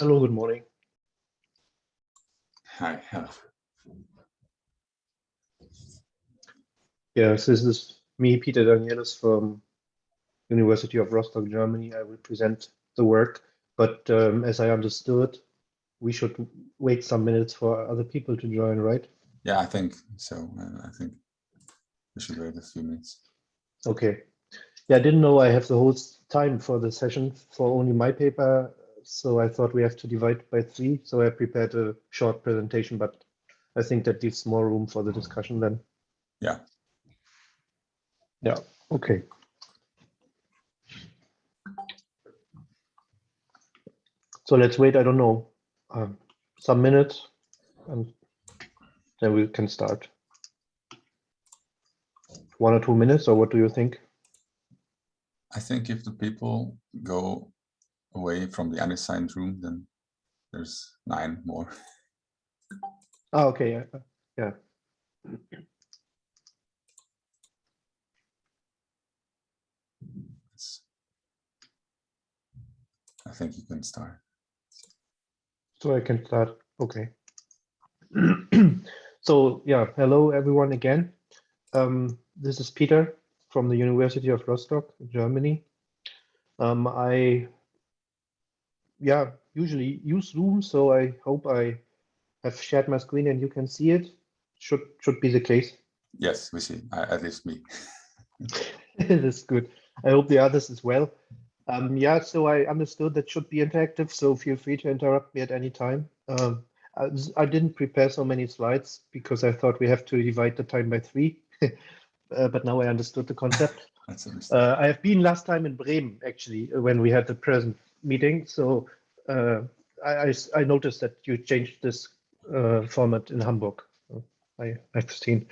Hello, good morning. Hi. Hello. Yes, this is me, Peter Danielis from University of Rostock, Germany. I will present the work, but um, as I understood, we should wait some minutes for other people to join, right? Yeah, I think so. I think we should wait a few minutes. Okay. Yeah, I didn't know I have the whole time for the session for only my paper, so I thought we have to divide by three. So I prepared a short presentation, but I think that leaves more room for the discussion then. Yeah. Yeah, okay. So let's wait, I don't know, um, some minutes and then we can start. One or two minutes, or what do you think? I think if the people go away from the unassigned room, then there's nine more. Oh, okay, yeah, yeah. It's, I think you can start. So I can start, okay. so yeah, hello everyone again. Um, this is Peter from the University of Rostock, Germany. Um, I, yeah, usually use Zoom, so I hope I have shared my screen and you can see it. Should should be the case. Yes, we see, uh, at least me. That's good. I hope the others as well. Um, yeah, so I understood that should be interactive, so feel free to interrupt me at any time. Um, I, I, didn't prepare so many slides because I thought we have to divide the time by three, uh, but now I understood the concept. uh, I have been last time in Bremen, actually, when we had the present meeting, so uh, I, I, I, noticed that you changed this uh, format in Hamburg. I, I've seen.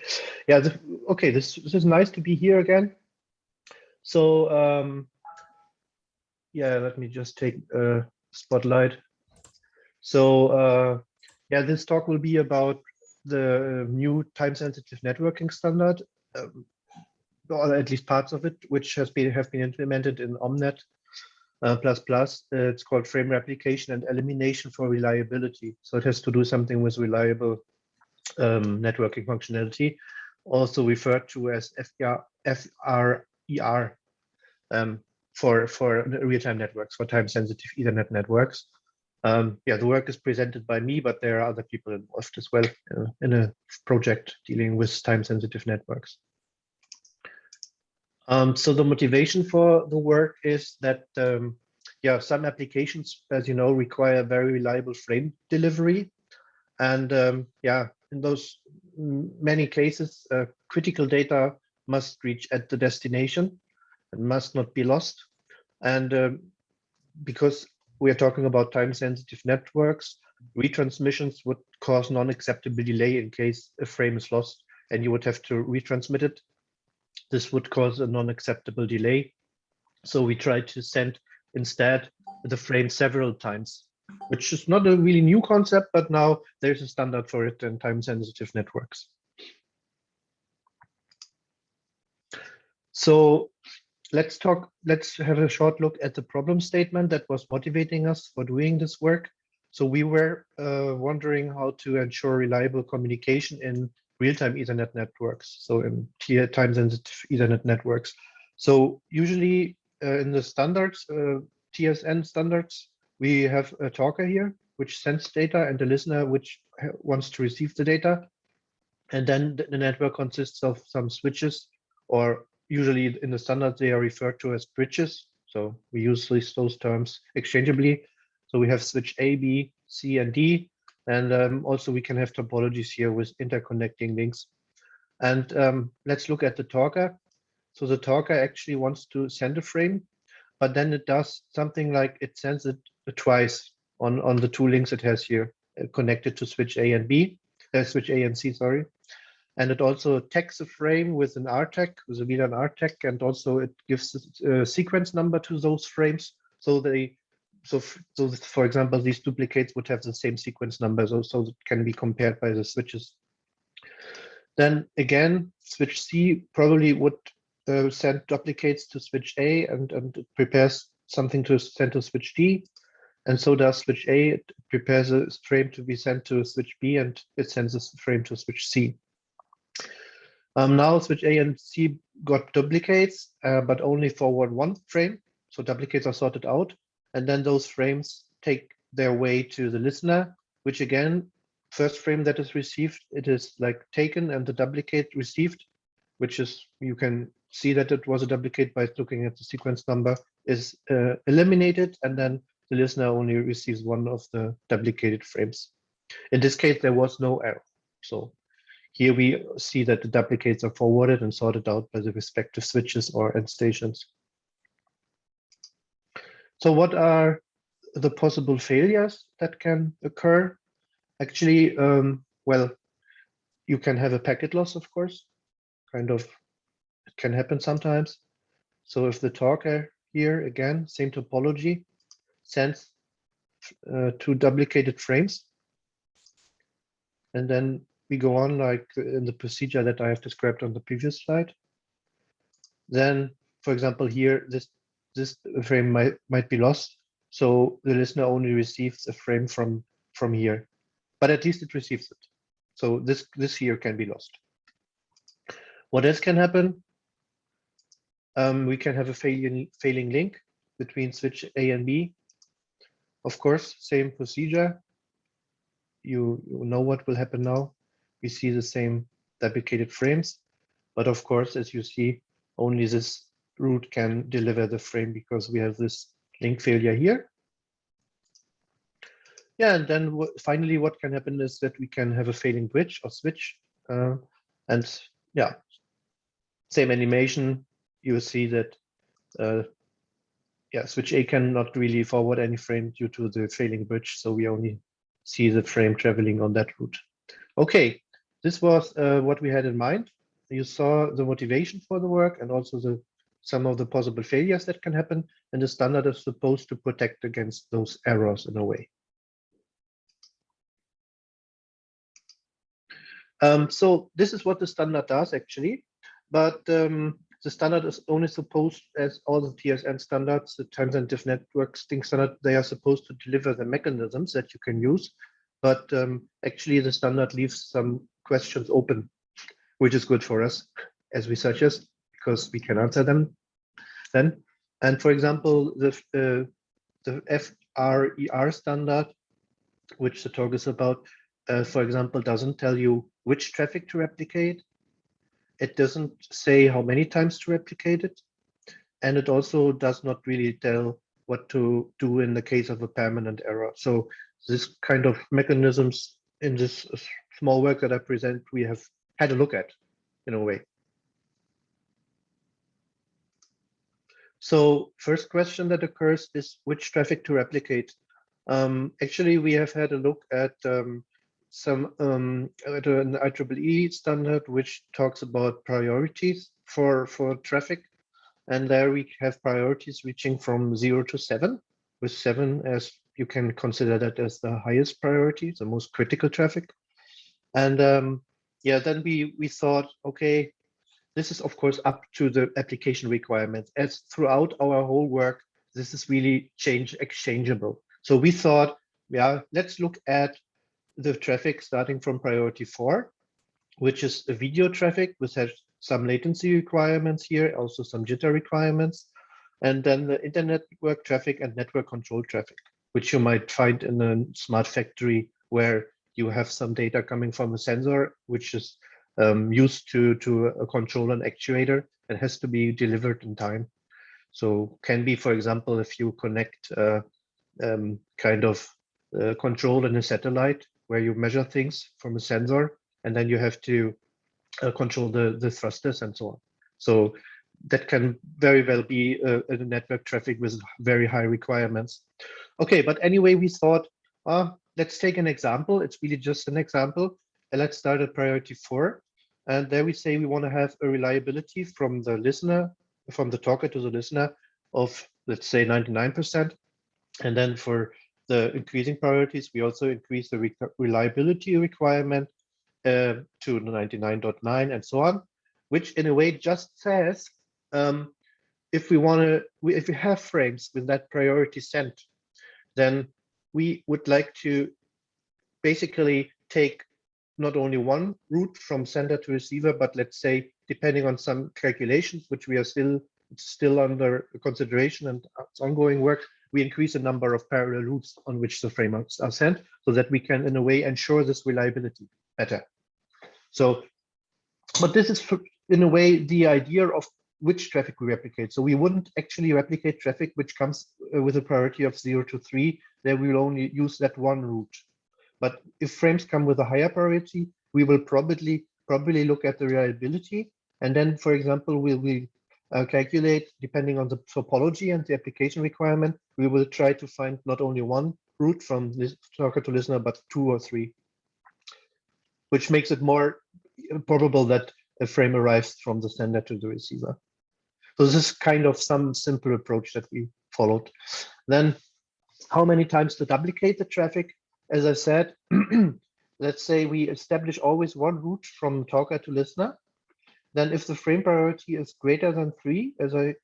Yeah, the, okay, this, this is nice to be here again. So um, yeah, let me just take a spotlight. So uh, yeah, this talk will be about the new time-sensitive networking standard, um, or at least parts of it, which has been have been implemented in Omnet plus plus. Uh, it's called frame replication and elimination for reliability. So it has to do something with reliable um, networking functionality, also referred to as FR, FRER. Um, for for real-time networks, for time-sensitive Ethernet networks. Um, yeah, the work is presented by me, but there are other people involved as well uh, in a project dealing with time-sensitive networks. Um, so the motivation for the work is that, um, yeah, some applications, as you know, require very reliable frame delivery. And um, yeah, in those many cases, uh, critical data must reach at the destination and must not be lost. And um, because we are talking about time sensitive networks, retransmissions would cause non-acceptable delay in case a frame is lost and you would have to retransmit it. This would cause a non-acceptable delay. So we try to send instead the frame several times, which is not a really new concept, but now there's a standard for it in time sensitive networks. So let's talk, let's have a short look at the problem statement that was motivating us for doing this work. So we were uh, wondering how to ensure reliable communication in real-time Ethernet networks, so in time-sensitive Ethernet networks. So usually uh, in the standards, uh, TSN standards, we have a talker here, which sends data and a listener which wants to receive the data. And then the network consists of some switches or usually in the standard, they are referred to as bridges. So we use those terms exchangeably. So we have switch A, B, C, and D. And um, also we can have topologies here with interconnecting links. And um, let's look at the talker. So the talker actually wants to send a frame, but then it does something like it sends it twice on, on the two links it has here uh, connected to switch A and B, uh, switch A and C, sorry. And it also tags a frame with an RTAG, with a VLAN RTAG, and also it gives a sequence number to those frames. So they, so so for example, these duplicates would have the same sequence number, so, so it can be compared by the switches. Then again, switch C probably would uh, send duplicates to switch A and, and prepares something to send to switch D. And so does switch A, it prepares a frame to be sent to switch B and it sends a frame to switch C. Um, now switch A and C got duplicates, uh, but only forward one frame. So duplicates are sorted out. And then those frames take their way to the listener, which again, first frame that is received, it is like taken and the duplicate received, which is, you can see that it was a duplicate by looking at the sequence number, is uh, eliminated. And then the listener only receives one of the duplicated frames. In this case, there was no error. So here we see that the duplicates are forwarded and sorted out by the respective switches or end stations. So what are the possible failures that can occur? Actually, um, well, you can have a packet loss, of course, kind of, it can happen sometimes. So if the talker here, again, same topology, sends uh, two duplicated frames. And then we go on like in the procedure that I have described on the previous slide. Then, for example, here, this this frame might might be lost. So the listener only receives a frame from from here, but at least it receives it. So this this here can be lost. What else can happen? Um, we can have a failing failing link between switch A and B of course, same procedure. You, you know what will happen now. We see the same duplicated frames, but of course, as you see, only this route can deliver the frame because we have this link failure here. Yeah, and then finally, what can happen is that we can have a failing bridge or switch. Uh, and yeah, same animation, you see that uh, yeah, switch A cannot really forward any frame due to the failing bridge. So we only see the frame traveling on that route. Okay, this was uh, what we had in mind. You saw the motivation for the work and also the some of the possible failures that can happen. And the standard is supposed to protect against those errors in a way. Um, so this is what the standard does actually. But um, the standard is only supposed, as all the TSN standards, the time-sensitive network string standard, they are supposed to deliver the mechanisms that you can use. But um, actually, the standard leaves some questions open, which is good for us as researchers because we can answer them then. And for example, the uh, the FRER standard, which the talk is about, uh, for example, doesn't tell you which traffic to replicate it doesn't say how many times to replicate it. And it also does not really tell what to do in the case of a permanent error. So this kind of mechanisms in this small work that I present, we have had a look at in a way. So first question that occurs is which traffic to replicate. Um, actually, we have had a look at um, some um, an IEEE standard which talks about priorities for for traffic, and there we have priorities reaching from zero to seven, with seven as you can consider that as the highest priority, the most critical traffic. And um, yeah, then we we thought, okay, this is of course up to the application requirements. As throughout our whole work, this is really change exchangeable. So we thought, yeah, let's look at the traffic starting from priority four, which is a video traffic, which has some latency requirements here, also some jitter requirements, and then the internet network traffic and network control traffic, which you might find in a smart factory where you have some data coming from a sensor, which is um, used to, to a control and actuator and has to be delivered in time. So can be, for example, if you connect uh, um, kind of uh, control in a satellite where you measure things from a sensor and then you have to uh, control the, the thrusters and so on. So that can very well be a, a, network traffic with very high requirements. Okay, but anyway, we thought, uh, let's take an example. It's really just an example. Let's start at priority four. And there we say we want to have a reliability from the listener, from the talker to the listener of, let's say, 99%. And then for the increasing priorities, we also increase the re reliability requirement uh, to 99.9 and so on, which in a way just says um, if we want to, if we have frames with that priority sent, then we would like to basically take not only one route from sender to receiver, but let's say, depending on some calculations, which we are still still under consideration and it's ongoing work, we increase the number of parallel routes on which the frameworks are sent so that we can, in a way, ensure this reliability better. So, but this is in a way the idea of which traffic we replicate. So we wouldn't actually replicate traffic which comes uh, with a priority of zero to three. There we will only use that one route. But if frames come with a higher priority, we will probably probably look at the reliability. And then, for example, we will uh, calculate, depending on the topology and the application requirement, we will try to find not only one route from talker to listener, but two or three, which makes it more probable that a frame arrives from the sender to the receiver. So this is kind of some simple approach that we followed. Then how many times to duplicate the traffic? As I said, let's say we establish always one route from talker to listener. Then if the frame priority is greater than three, as I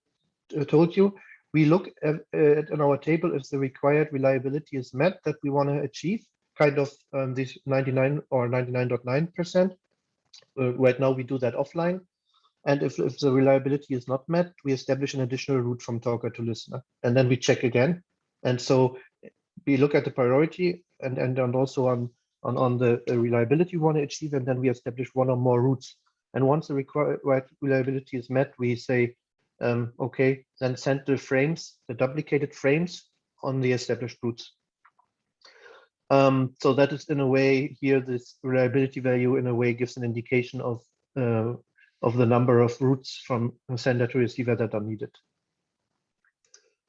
uh, told you, we look at, at in our table if the required reliability is met that we want to achieve, kind of um, this 99 or 99.9%. Uh, right now we do that offline. And if, if the reliability is not met, we establish an additional route from talker to listener. And then we check again. And so we look at the priority and, and, and also on, on, on the reliability we want to achieve, and then we establish one or more routes. And once the required reliability is met, we say, um, okay, then send the frames, the duplicated frames on the established routes. Um, so that is in a way here, this reliability value in a way gives an indication of uh, of the number of routes from sender to receiver that are needed.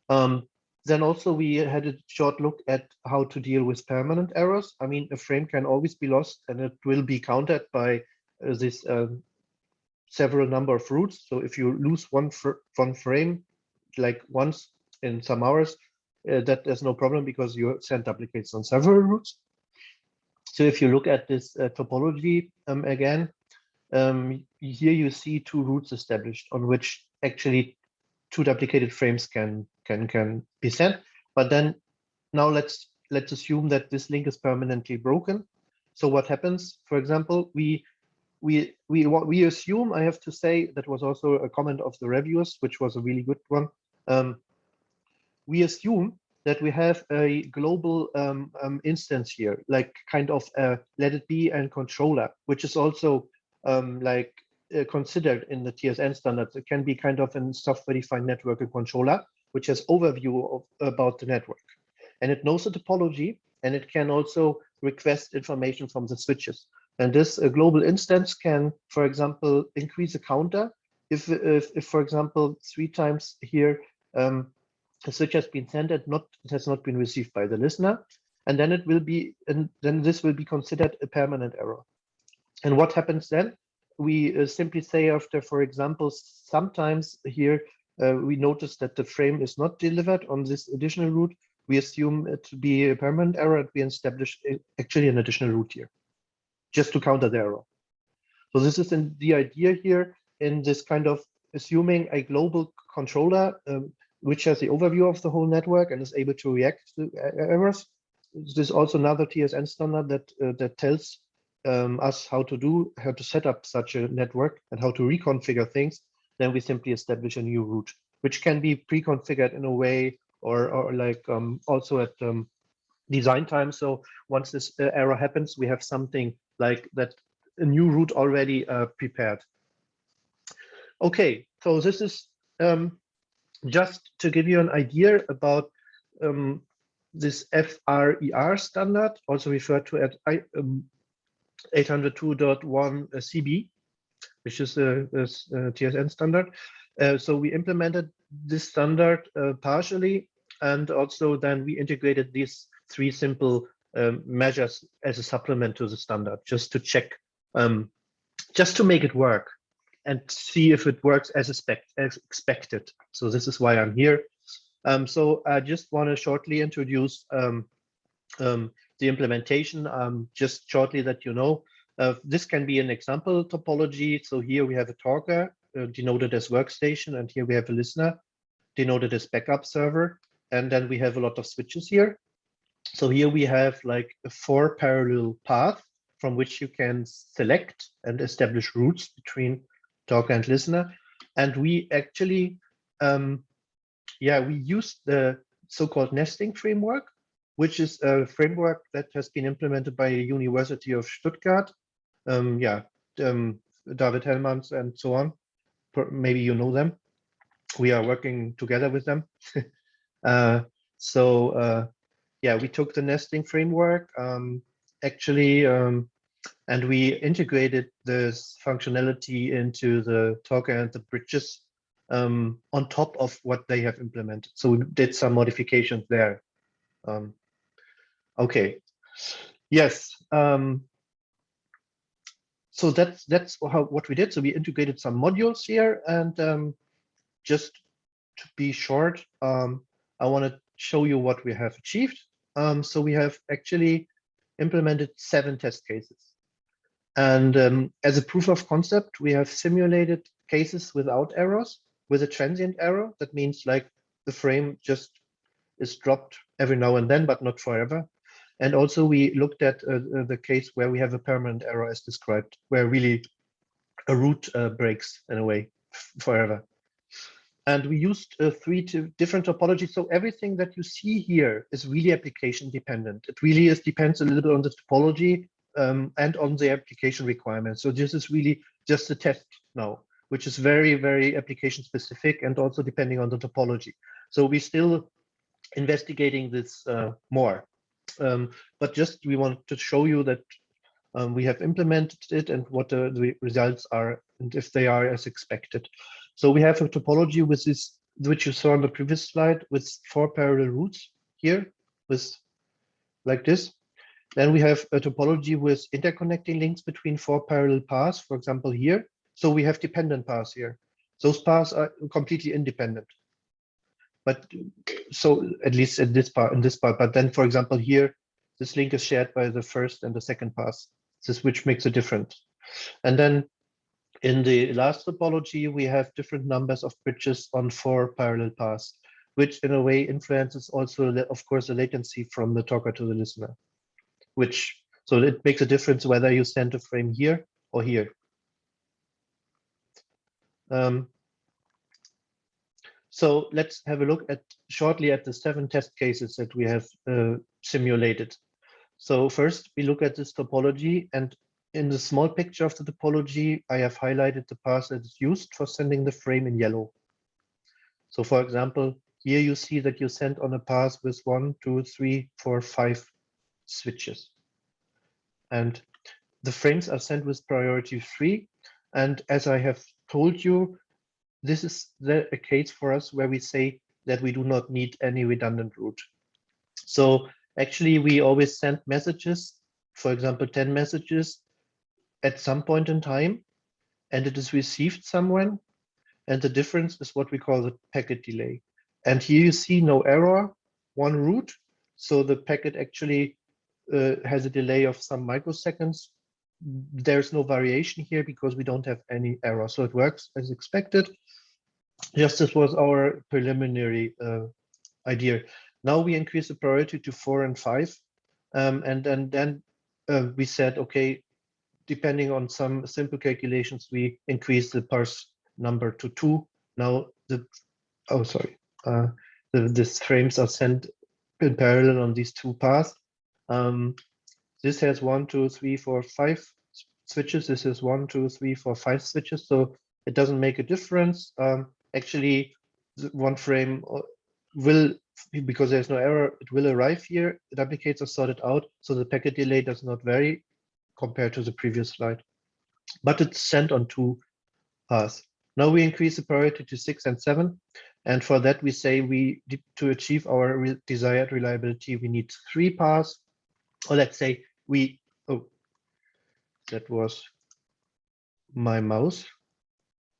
Um, then also we had a short look at how to deal with permanent errors. I mean, a frame can always be lost and it will be countered by uh, this um, several number of routes. So if you lose one, fr one frame, like once in some hours, uh, that there's no problem because you send duplicates on several routes. So if you look at this uh, topology um, again, um, here you see two routes established on which actually two duplicated frames can can can be sent. But then now let's let's assume that this link is permanently broken. So what happens? For example, we we we what we assume I have to say that was also a comment of the reviewers, which was a really good one. Um, we assume that we have a global um, um, instance here, like kind of a let it be and controller, which is also um, like uh, considered in the TSN standards. It can be kind of a software-defined network controller, which has overview of, about the network. And it knows the topology, and it can also request information from the switches. And this global instance can, for example, increase a counter. If, if, if for example, three times here, um, a switch has been sent and not it has not been received by the listener, and then it will be, and then this will be considered a permanent error. And what happens then? We uh, simply say after, for example, sometimes here uh, we notice that the frame is not delivered on this additional route, we assume it to be a permanent error and we establish actually an additional route here, just to counter the error. So this is in the idea here in this kind of assuming a global controller um, which has the overview of the whole network and is able to react to errors. This is also another TSN standard that uh, that tells um, us how to do, how to set up such a network and how to reconfigure things then we simply establish a new route, which can be pre-configured in a way or, or like um, also at um, design time. So once this uh, error happens, we have something like that, a new route already uh, prepared. Okay, so this is um, just to give you an idea about um, this FRER standard, also referred to 802.1 um, CB which is a, TSN standard. Uh, so we implemented this standard uh, partially, and also then we integrated these three simple um, measures as a supplement to the standard, just to check, um, just to make it work and see if it works as, expect, as expected. So this is why I'm here. Um, so I just want to shortly introduce um, um, the implementation, um, just shortly that you know. Uh, this can be an example topology. So here we have a talker uh, denoted as workstation, and here we have a listener denoted as backup server. And then we have a lot of switches here. So here we have like a four parallel path from which you can select and establish routes between talker and listener. And we actually, um, yeah, we used the so-called nesting framework, which is a framework that has been implemented by the University of Stuttgart. Um, yeah, um, David Hellmanns and so on. Maybe you know them. We are working together with them. uh, so uh, yeah, we took the nesting framework um, actually, um, and we integrated this functionality into the talker and the bridges um, on top of what they have implemented. So we did some modifications there. Um, okay, yes. Um, so that's that's how what we did. So we integrated some modules here, and um, just to be short, um, I want to show you what we have achieved. Um, so we have actually implemented seven test cases. And um, as a proof of concept, we have simulated cases without errors with a transient error. That means like the frame just is dropped every now and then, but not forever. And also we looked at uh, uh the case where we have a permanent error as described, where really a route uh, breaks in a way forever. And we used uh, three different topologies. So everything that you see here is really application dependent. It really is depends a little bit on the topology um, and on the application requirements. So this is really just a test now, which is very, very application specific and also depending on the topology. So we're still investigating this uh, more. Um, but just we want to show you that um, we have implemented it and what the, the results are and if they are as expected. So we have a topology with this, which you saw on the previous slide with four parallel routes here with like this. Then we have a topology with interconnecting links between four parallel paths, for example, here. So we have dependent paths here. Those paths are completely independent. But so at least in this part, in this part, but then, for example, here, this link is shared by the first and the second path, this which makes a difference. And then in the last topology, we have different numbers of bridges on four parallel paths, which in a way influences also, of course, the latency from the talker to the listener, which so it makes a difference whether you send a frame here or here. Um, so let's have a look at shortly at the seven test cases that we have uh, simulated. So first we look at this topology and in the small picture of the topology, I have highlighted the path that is used for sending the frame in yellow. So for example, here you see that you send on a path with one, two, three, four, five switches. And the frames are sent with priority three. And as I have told you, this is the, a case for us where we say that we do not need any redundant route. So actually, we always send messages, for example, 10 messages at some point in time and it is received somewhere. And the difference is what we call the packet delay. And here you see no error, one route. So the packet actually uh, has a delay of some microseconds. There's no variation here because we don't have any error. So it works as expected. Just this was our preliminary uh, idea. Now we increase the priority to four and five. Um, and, and then uh, we said, okay, depending on some simple calculations, we increase the parse number to two. Now the, oh, sorry, uh, the, these frames are sent in parallel on these two paths. Um, this has one, two, three, four, five switches. This is one, two, three, four, five switches. So it doesn't make a difference. Um, actually, one frame uh, will, because there's no error, it will arrive here. The duplicates are sorted out. So the packet delay does not vary compared to the previous slide. But it's sent on two paths. Now we increase the priority to six and seven. And for that, we say we to achieve our re desired reliability, we need three paths. Or let's say we, oh, that was my mouse.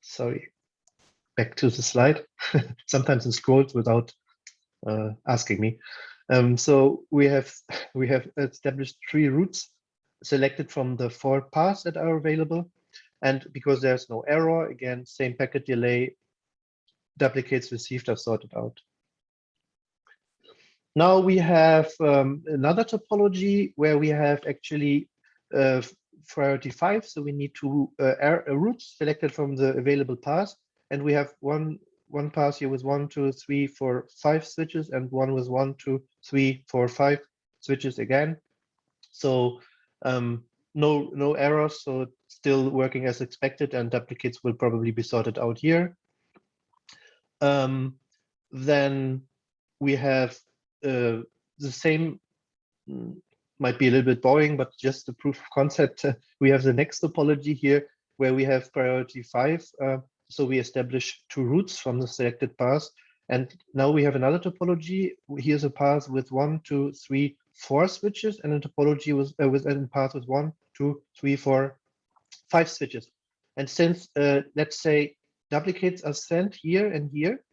Sorry, back to the slide. Sometimes it scrolls without uh, asking me. Um, so we have we have established three routes selected from the four paths that are available. And because there's no error, again, same packet delay, duplicates received are sorted out. Now we have um, another topology where we have actually uh, priority five. So we need two uh, uh, routes selected from the available paths. And we have one one pass here with one, two, three, four, five switches, and one with one, two, three, four, five switches again. So um, no no errors. So still working as expected, and duplicates will probably be sorted out here. Um, then we have the same mm, might be a little bit boring, but just the proof of concept. Uh, we have the next topology here where we have priority five. Uh, so we establish two routes from the selected path. And now we have another topology. Here's a path with one, two, three, four switches, and a topology with, uh, with a path with one, two, three, four, five switches. And since, uh, let's say, duplicates are sent here and here,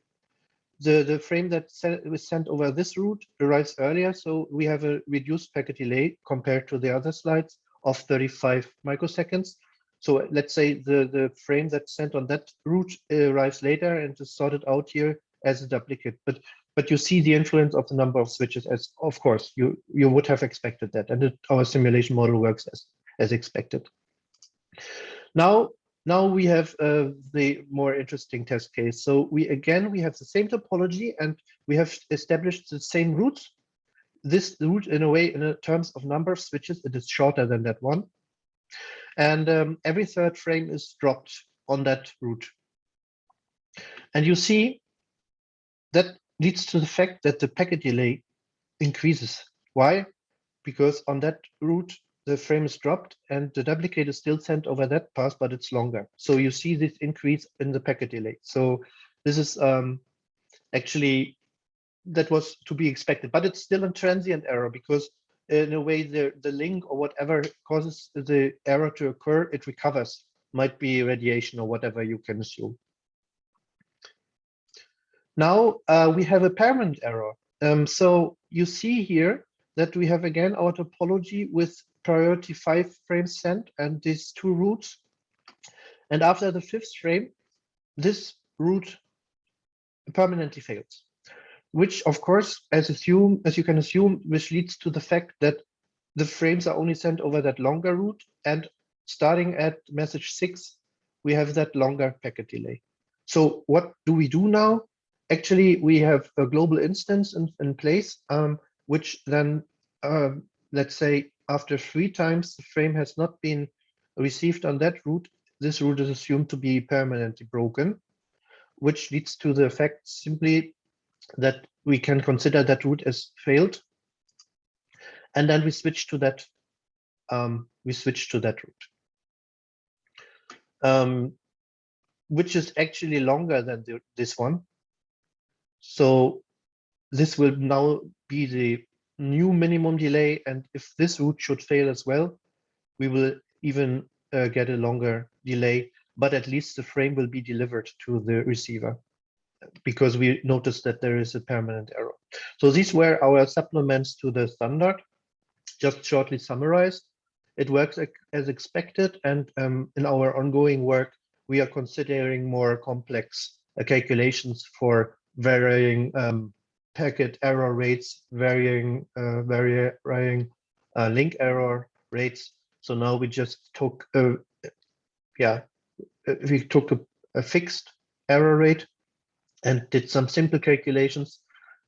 the, the frame that was sent over this route arrives earlier, so we have a reduced packet delay compared to the other slides of 35 microseconds. So let's say the, the frame that's sent on that route arrives later and is sorted out here as a duplicate. But but you see the influence of the number of switches as of course you you would have expected that and it, our simulation model works as as expected. Now now we have uh, the more interesting test case. So we again, we have the same topology and we have established the same route. This route in a way, in terms of number of switches, it is shorter than that one. And um, every third frame is dropped on that route. And you see that leads to the fact that the packet delay increases. Why? Because on that route, the frame is dropped and the duplicate is still sent over that path, but it's longer. So you see this increase in the packet delay. So this is um, actually, that was to be expected, but it's still a transient error because in a way the, the link or whatever causes the error to occur, it recovers, might be radiation or whatever you can assume. Now uh, we have a permanent error. Um, so you see here that we have again our topology with priority five frames sent and these two routes. And after the fifth frame, this route permanently fails, which of course, as assume as you can assume, which leads to the fact that the frames are only sent over that longer route. And starting at message six, we have that longer packet delay. So what do we do now? Actually, we have a global instance in, in place, um, which then, um, let's say, after three times the frame has not been received on that route, this route is assumed to be permanently broken, which leads to the fact simply that we can consider that route as failed. And then we switch to that, um, we switch to that route. Um, which is actually longer than the, this one. So this will now be the new minimum delay. And if this route should fail as well, we will even uh, get a longer delay, but at least the frame will be delivered to the receiver because we noticed that there is a permanent error. So these were our supplements to the standard, just shortly summarized. It works as expected, and um, in our ongoing work, we are considering more complex uh, calculations for varying um, packet error rates, varying uh, varying uh, link error rates. So now we just took a, yeah, we took a, a fixed error rate and did some simple calculations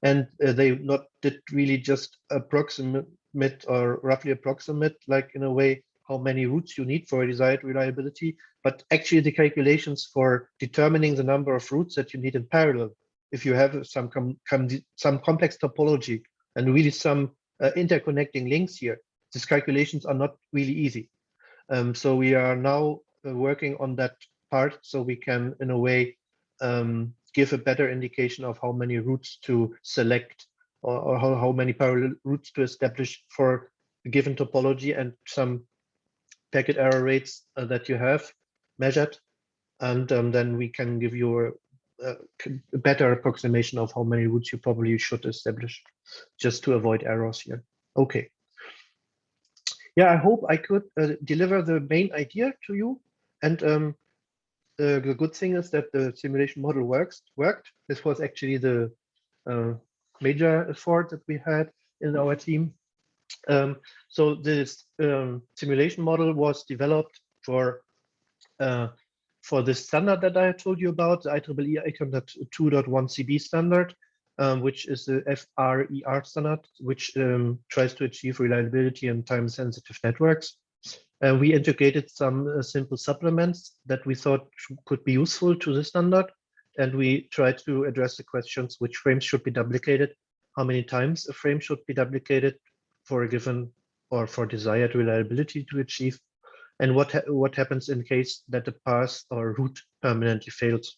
and uh, they not did really just approximate or roughly approximate like in a way how many routes you need for a desired reliability but actually the calculations for determining the number of routes that you need in parallel if you have some com com some complex topology and really some uh, interconnecting links here, these calculations are not really easy. Um, so we are now uh, working on that part so we can, in a way, um, give a better indication of how many routes to select or, or how, how many parallel routes to establish for a given topology and some packet error rates uh, that you have measured. And um, then we can give you a, a better approximation of how many routes you probably should establish just to avoid errors here. Okay. Yeah, I hope I could uh, deliver the main idea to you. And um, uh, the good thing is that the simulation model works worked. This was actually the uh, major effort that we had in our team. Um, so this um, simulation model was developed for uh, for this standard that I told you about, the IEEE 802.1 CB standard, um, which is the FRER standard, which um, tries to achieve reliability in time-sensitive networks. And we integrated some uh, simple supplements that we thought could be useful to the standard. And we tried to address the questions, which frames should be duplicated, how many times a frame should be duplicated for a given or for desired reliability to achieve, and what, ha what happens in case that the path or route permanently fails.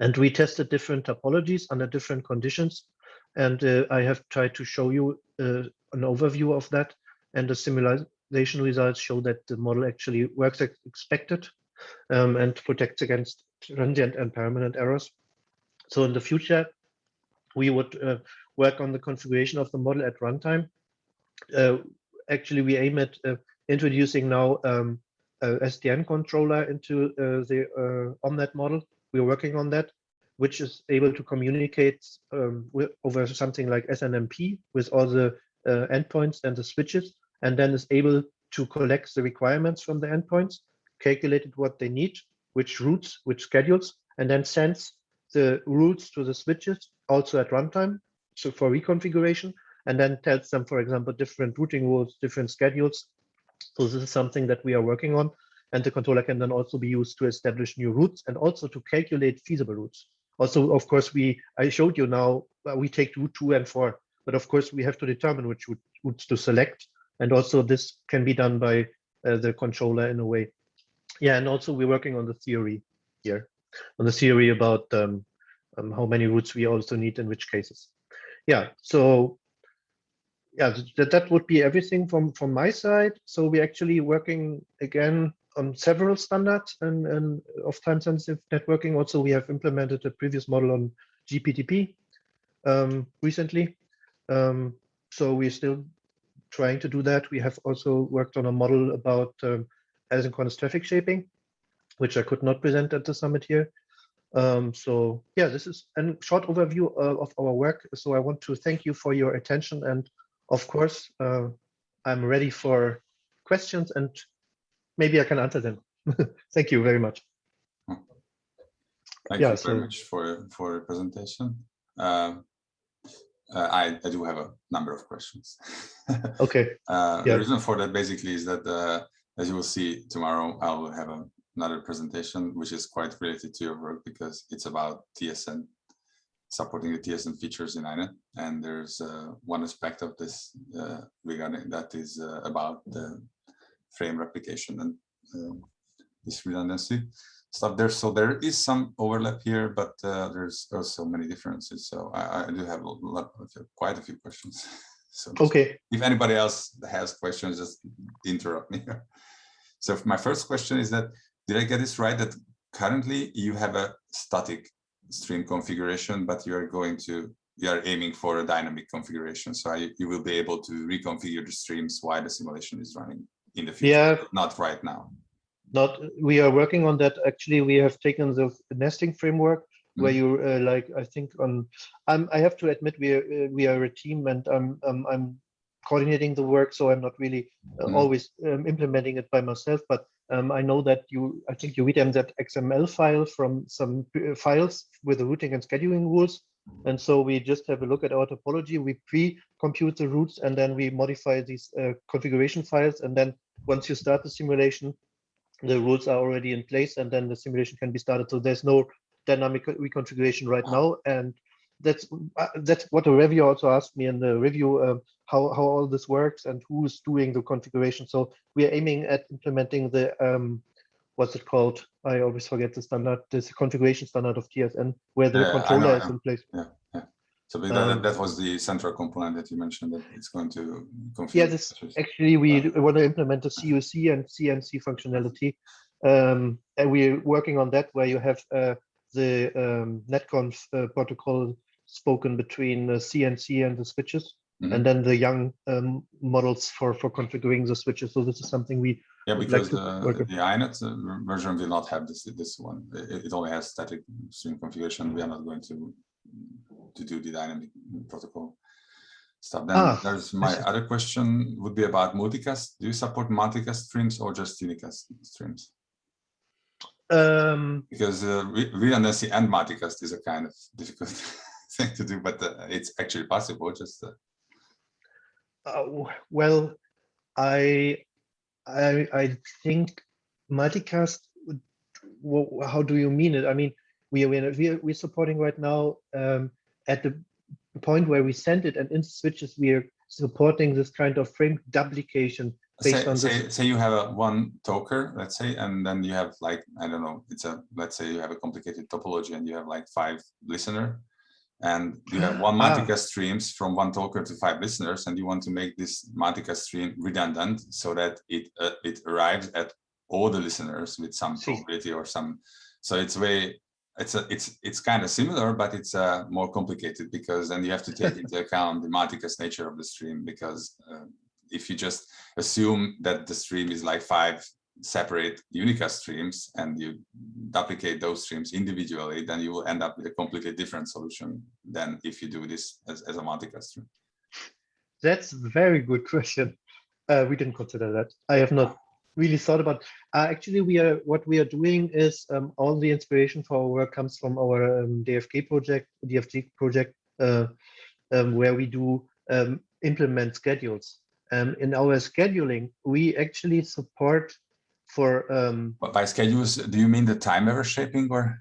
And we tested different topologies under different conditions. And uh, I have tried to show you uh, an overview of that. And the simulation results show that the model actually works as expected um, and protects against transient and permanent errors. So in the future, we would uh, work on the configuration of the model at runtime. Uh, actually, we aim at uh, introducing now um, a SDN controller into uh, the uh, OMNET model. We're working on that, which is able to communicate um, with, over something like SNMP with all the uh, endpoints and the switches, and then is able to collect the requirements from the endpoints, calculated what they need, which routes, which schedules, and then sends the routes to the switches also at runtime, so for reconfiguration, and then tells them, for example, different routing rules, different schedules, so this is something that we are working on. And the controller can then also be used to establish new routes and also to calculate feasible routes. Also, of course, we I showed you now uh, we take route two and four, but of course we have to determine which routes to select. And also this can be done by uh, the controller in a way. Yeah, and also we're working on the theory here, on the theory about um, um, how many routes we also need in which cases. Yeah, so yeah, that, that would be everything from, from my side. So we're actually working again on several standards and, and of time sensitive networking. Also, we have implemented a previous model on GPTP um, recently. Um, so we're still trying to do that. We have also worked on a model about um, asynchronous traffic shaping, which I could not present at the summit here. Um, so yeah, this is a short overview uh, of our work. So I want to thank you for your attention and of course, uh, I'm ready for questions and maybe I can answer them. Thank you very much. Thank yeah, you very much for for your presentation. Um, uh, I, I do have a number of questions. okay. Uh, yeah. The reason for that basically is that, uh, as you will see tomorrow, I will have a, another presentation which is quite related to your work because it's about TSN supporting the TSN features in INET. And there's uh, one aspect of this uh, regarding that is uh, about the frame replication and uh, this redundancy stuff there. So there is some overlap here, but uh, there's also many differences. So I, I do have a lot, quite a few questions. so okay. If anybody else has questions, just interrupt me. so my first question is that, did I get this right that currently you have a static stream configuration, but you are going to, you are aiming for a dynamic configuration. So I, you will be able to reconfigure the streams while the simulation is running in the future, yeah. not right now. Not, we are working on that. Actually, we have taken the nesting framework where mm. you uh, like, I think on, I'm, I have to admit we are, uh, we are a team and I'm, um, I'm coordinating the work, so I'm not really uh, mm. always um, implementing it by myself, but um, I know that you, I think you read them that XML file from some uh, files with the routing and scheduling rules. And so we just have a look at our topology. We pre-compute the routes and then we modify these uh, configuration files. And then once you start the simulation, the rules are already in place and then the simulation can be started. So there's no dynamic reconfiguration right now. And that's uh, that's what the review also asked me in the review uh, how how all this works and who's doing the configuration. So we are aiming at implementing the um, what's it called? I always forget the standard, this configuration standard of TSN, where the yeah, controller know, is in place. Yeah, yeah. So that, um, that was the central component that you mentioned that it's going to configure. Yeah, this actually we uh, want to implement the CUC and CNC functionality. Um, and we're working on that where you have uh, the um, netconf uh, protocol spoken between the CNC and the switches, mm -hmm. and then the YANG um, models for for configuring the switches. So this is something we yeah because like the, the INET version will not have this this one. It, it only has static stream configuration. We are not going to to do the dynamic protocol stuff. Then Ah, there's my other question would be about multicast. Do you support multicast streams or just unicast streams? Um, Because uh, re- redundancy and multicast is a kind of difficult thing to do, but uh, it's actually possible. Just uh, uh, well, I, I, I think multicast. How do you mean it? I mean, we are we are we're, we're supporting right now um, at the point where we send it, and in switches we are supporting this kind of frame duplication based say, on say, say you have a one talker, let's say, and then you have like, I don't know, it's a, let's say you have a complicated topology and you have like five listener and you have one Ah. multicast streams from one talker to five listeners and you want to make this multicast stream redundant so that it uh, it arrives at all the listeners with some probability or some so it's way it's a it's it's kind of similar but it's uh, more complicated because then you have to take into account the multicast nature of the stream because uh, if you just assume that the stream is like five separate unicast streams and you duplicate those streams individually, then you will end up with a completely different solution than if you do this as, as a multicast stream. That's a very good question. Uh, we didn't consider that. I have not really thought about. Uh, actually, we are what we are doing is um, all the inspiration for our work comes from our um, DFK project, DFG project, uh, um, where we do um, implement schedules. Um, in our scheduling, we actually support for um, But by schedules, do you mean the time-aware shaping or?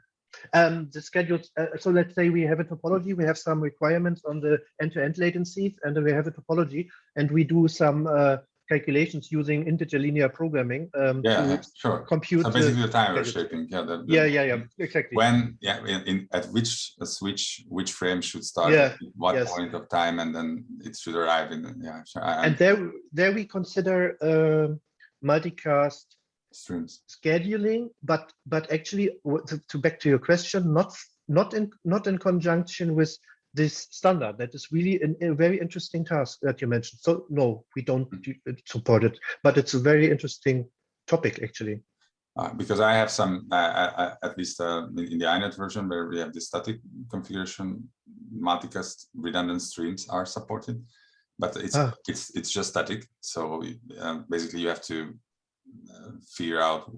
um, the schedules. Uh, so let's say we have a topology, we have some requirements on the end-to-end latencies, and then we have a topology, and we do some uh, calculations using integer linear programming um, Yeah, sure. compute. So basically the time schedules. shaping, yeah. the- the- yeah, yeah, yeah, exactly. When, yeah, in, in at which uh, switch, which frame should start Yeah, at what yes. point of time and then it should arrive in, yeah, sure, I- and there, there we consider um multicast streams. scheduling, but but actually, to, to back to your question, not not in not in conjunction with this standard. That is really an, a very interesting task that you mentioned. So no, we don't do- uh, support it, but it's a very interesting topic actually. Uh, because I have some, uh, uh, uh, at least uh, in, the INET version where we have the static configuration, multicast redundant streams are supported, but it's Ah. it's it's just static. So uh, basically, you have to figure out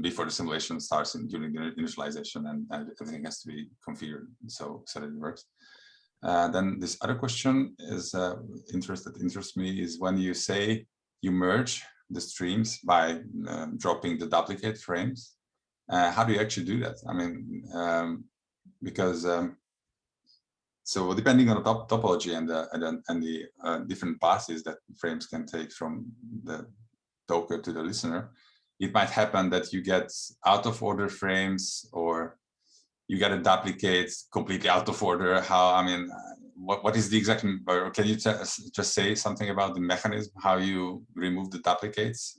before the simulation starts in, during the initialization, and, and everything has to be configured so so that it works. Uh, then this other question is uh, interest that interests me is when you say you merge the streams by uh, dropping the duplicate frames. Uh, how do you actually do that? I mean, um, because um, so depending on the top topology and the and, and the uh, different passes that frames can take from the talker to the listener, it might happen that you get out of order frames or you get a duplicate completely out of order. How I mean, what what is the exact? Or can you just say something about the mechanism how you remove the duplicates?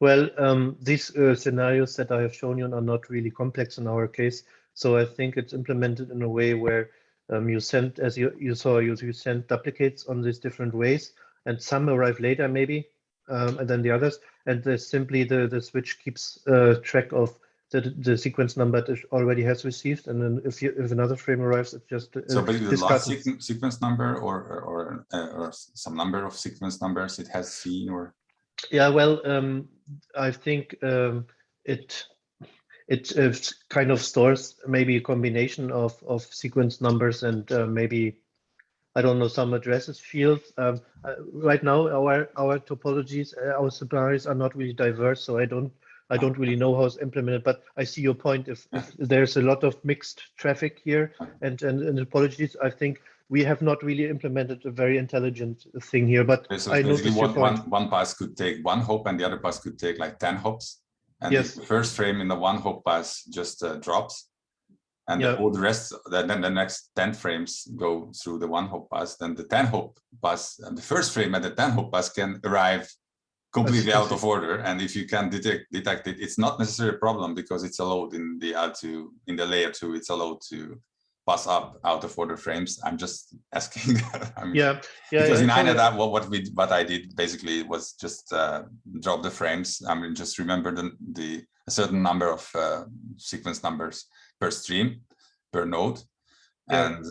Well, um, these uh, scenarios that I have shown you are not really complex in our case. So I think it's implemented in a way where um, you send, as you, you saw, you, you send duplicates on these different ways, and some arrive later maybe, um, and then the others. And there's simply the, the switch keeps uh, track of the, the sequence number that it already has received. And then if you, if another frame arrives, it just uh, So basically, the last sequen- sequence number or or or, uh, or some number of sequence numbers it has seen or Yeah, well, um, I think um, it it uh, kind of stores maybe a combination of of sequence numbers and uh, maybe I don't know some addresses fields. Um, uh, right now, our our topologies, uh, our suppliers are not really diverse, so I don't I don't really know how it's implemented. But I see your point. If, if there's a lot of mixed traffic here and and, and topologies, I think we have not really implemented a very intelligent thing here. But Okay, so I basically your one, one, pass could take one hop and the other pass could take like 10 hops. And Yes. the first frame in the one hop pass just uh, drops. And Yeah. all the rest, then, then the next 10 frames go through the one hop pass. Then the 10 hop pass, and the first frame at the 10 hop pass can arrive completely out of order. And if you can detect, detect it, it's not necessarily a problem because it's allowed in the L2, in the layer two, it's allowed to pass up out of order frames. I'm just asking. I mean, Yeah, yeah. because yeah, in INET, that what, what we what I did basically was just uh, drop the frames. I mean, just remember the, the a certain number of uh, sequence numbers per stream, per node, Yeah. And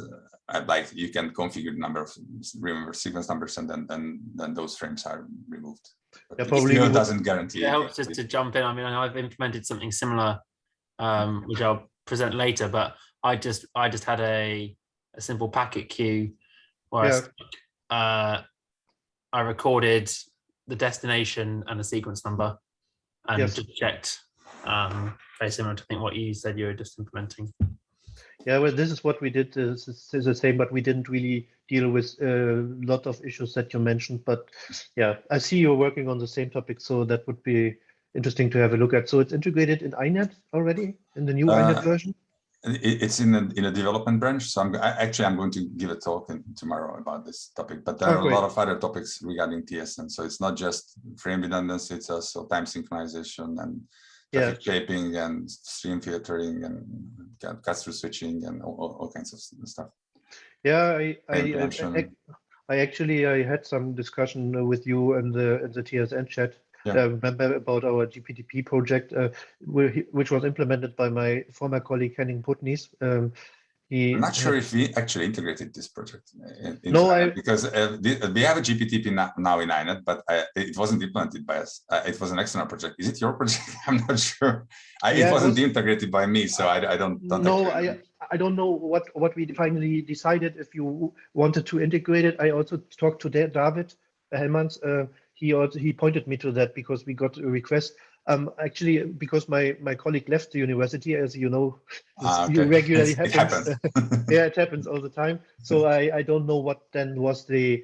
uh, like you can configure the number of remember sequence numbers and then then then those frames are removed. But Yeah, it probably still doesn't guarantee. It helps just to jump in. I mean, I know I've implemented something similar, um, which I'll present later, but I just I just had a a simple packet queue where I, Yeah. stuck, uh, I recorded the destination and the sequence number and Yes. just checked. Um, very similar to think what you said you were just implementing. Yeah, well, this is what we did. uh, This is is the same, but we didn't really deal with a lot of issues that you mentioned. But yeah, I see you're working on the same topic, so that would be interesting to have a look at. So it's integrated in INET already in the new Uh, INET version. It's in a, in a development branch, so I'm, I- actually, I'm going to give a talk in- tomorrow about this topic, but there Oh, are a lot of other topics regarding TSN. So it's not just frame redundancy, it's also time synchronization and Yeah. shaping and stream filtering and cut-through switching and all, all- all kinds of stuff. Yeah, I, I, I. I, actually I had some discussion with you in the in the TSN chat. Yeah. Uh, remember about our GPTP project, uh, which was implemented by my former colleague Henning Puttnies. Um, I'm not sure if we actually integrated this project. in- into No, I- Because uh, the- we have a GPTP no- now in INET, but uh, it wasn't implemented by us. Uh, It was an external project. Is it your project? I'm not sure. I- Yeah, It it wasn't was- integrated by me, so I I don't. don't No, actually I. I don't know what what we finally decided if you wanted to integrate it. I also talked to David Hellmanns. Uh, he also he pointed me to that because we got a request. Um, actually, because my my colleague left the university, as you know, Ah, okay. regularly It happens. happens. yeah, it happens all the time. So I I don't know what then was the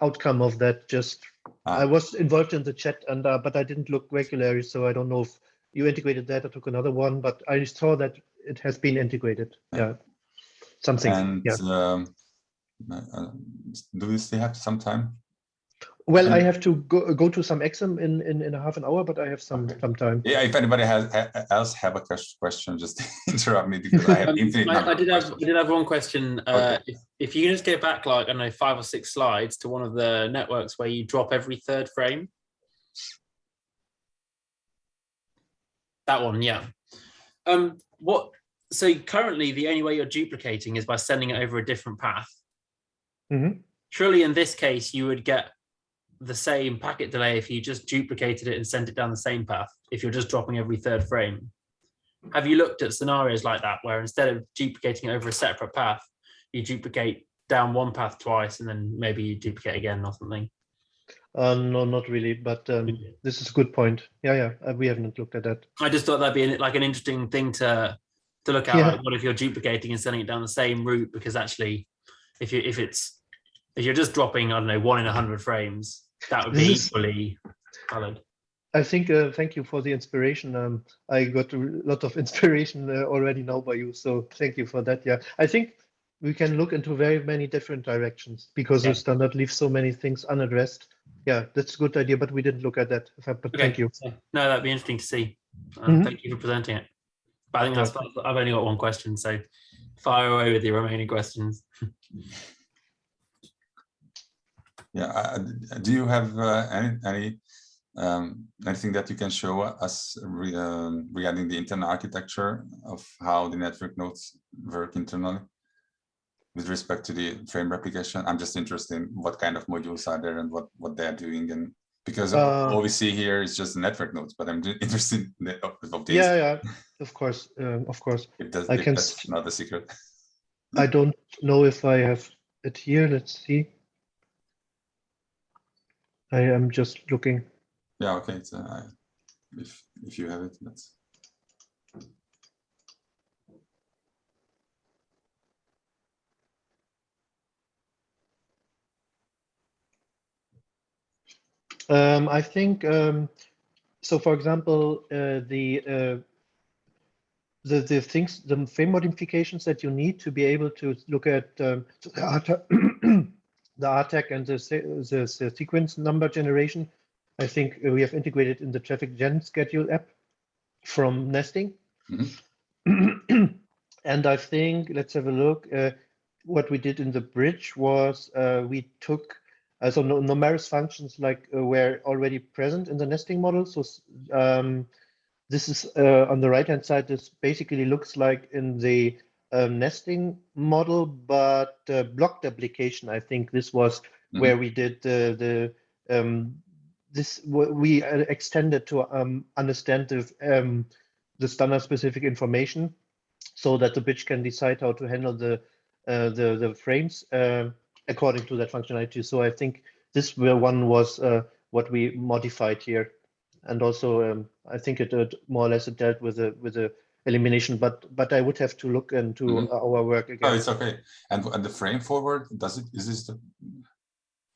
outcome of that. Just I Ah. was involved in the chat and uh, but I didn't look regularly, so I don't know if you integrated that. I took another one, but I saw that it has been integrated. Yeah, something. And yeah. um, uh, uh, do we still have some time? Well, I have to go go to some exam in in in a half an hour, but I have some Okay. some time. Yeah, if anybody has ha- else have a question, just interrupt me because I have Um, infinite I, I did have I did have one question. Uh, Okay. if, if you can just get back like I don't know five or six slides to one of the networks where you drop every third frame. That one, yeah. Um, what? So currently, the only way you're duplicating is by sending it over a different path. Mhm. Surely, in this case, you would get the same packet delay if you just duplicated it and sent it down the same path. If you're just dropping every third frame. Have you looked at scenarios like that where instead of duplicating over a separate path, you duplicate down one path twice and then maybe you duplicate again or something? Uh, no, not really, but um, this is a good point. Yeah, yeah, uh, we haven't looked at that. I just thought that'd be like an interesting thing to to look at. Yeah. Like what if you're duplicating and sending it down the same route? Because actually, if you if it's if you're just dropping, I don't know, one in a hundred frames, that would be This equally valid. I think, uh, thank you for the inspiration. Um, I got a lot of inspiration uh, already now by you, so thank you for that. Yeah, I think we can look into very many different directions because Yeah. the standard leaves so many things unaddressed. Yeah, that's a good idea, but we didn't look at that. But Okay. thank you. No, that'd be interesting to see. Uh, Mhm. Thank you for presenting it. But I think that's, I've only got one question, so fire away with your remaining questions. Yeah, uh, do you have uh, any, any, um, anything that you can show us re- um, regarding the internal architecture of how the network nodes work internally? With respect to the frame replication, I'm just interested in what kind of modules are there and what, what they're doing and because Uh, all we see here is just the network nodes, but I'm interested in the, of, of these. Yeah, yeah, of course, um, of course. If that's, I can that's not a secret. I don't know if I have it here. Let's see. I am just looking. Yeah, okay, it's, uh, if, if you have it, that's. Um, I think um, so. For example, uh, the uh, the the things, the frame modifications that you need to be able to look at um, so the R-TAG, the R-TAG and the, the the sequence number generation. I think we have integrated in the traffic gen schedule app from nesting. and I think let's have a look. Uh, what we did in the bridge was uh, we took uh, so no, numerous functions like uh, were already present in the nesting model. So um, this is uh, on the right hand side. This basically looks like in the um, nesting model, but uh, blocked application. I think this was Mhm. where we did the the um, this we uh, extended to um, understand the um, the standard specific information, so that the bitch can decide how to handle the uh, the the frames uh, according to that functionality. So I think this one was uh, what we modified here, and also um, I think it uh, more or less it dealt with the with the elimination. But but I would have to look into Mhm. our work No, again. it's okay. And and the frame forward, does it, is this the?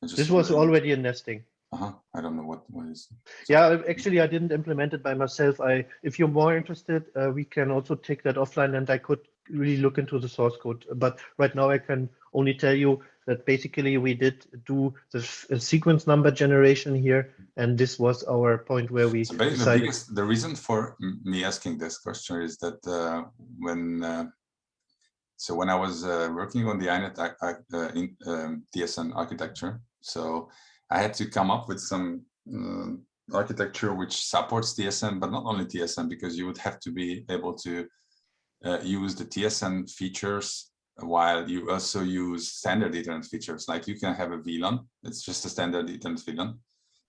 This was already in nesting. Uh-huh, I don't know what, what is. Yeah, actually, I didn't implement it by myself. I, if you're more interested, uh, we can also take that offline, and I could really look into the source code. But right now, I can only tell you that basically we did do the sequence number generation here, and this was our point where we So basically, the decided. biggest, the reason for me asking this question is that uh, when, uh, so when I was uh, working on the INET uh, in, um, TSN architecture, so I had to come up with some um, architecture which supports TSN, but not only TSN, because you would have to be able to uh, use the TSN features while you also use standard Ethernet features. Like you can have a VLAN, it's just a standard Ethernet VLAN,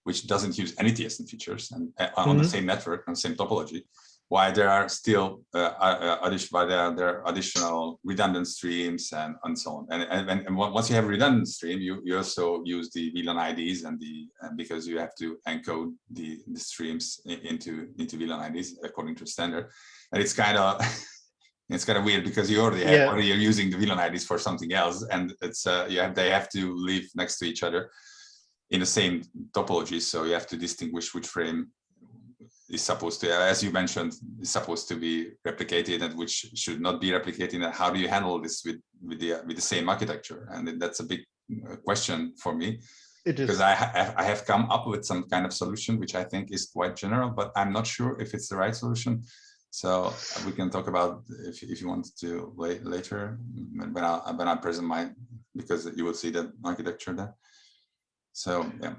which doesn't use any TSN features and uh, on the Mhm. same network and same topology. Why there are still uh, uh, addition, there, there are additional redundant streams and, and so on. And, and, and- once you have a redundant stream, you, you also use the VLAN IDs and the because you have to encode the, the streams into into VLAN IDs according to standard. And it's kind of it's kind of weird because you already have Yeah. already you're using the VLAN IDs for something else, and it's uh, you have they have to live next to each other in the same topology. So you have to distinguish which frame is supposed to, as you mentioned, is supposed to be replicated and which should not be replicated. And how do you handle this with with the with the same architecture? And that's a big uh, question for me It because I, ha- I have come up with some kind of solution which I think is quite general, but I'm not sure if it's the right solution. So we can talk about if if you want to la- later when when I when I present my because you will see the architecture there. So yeah,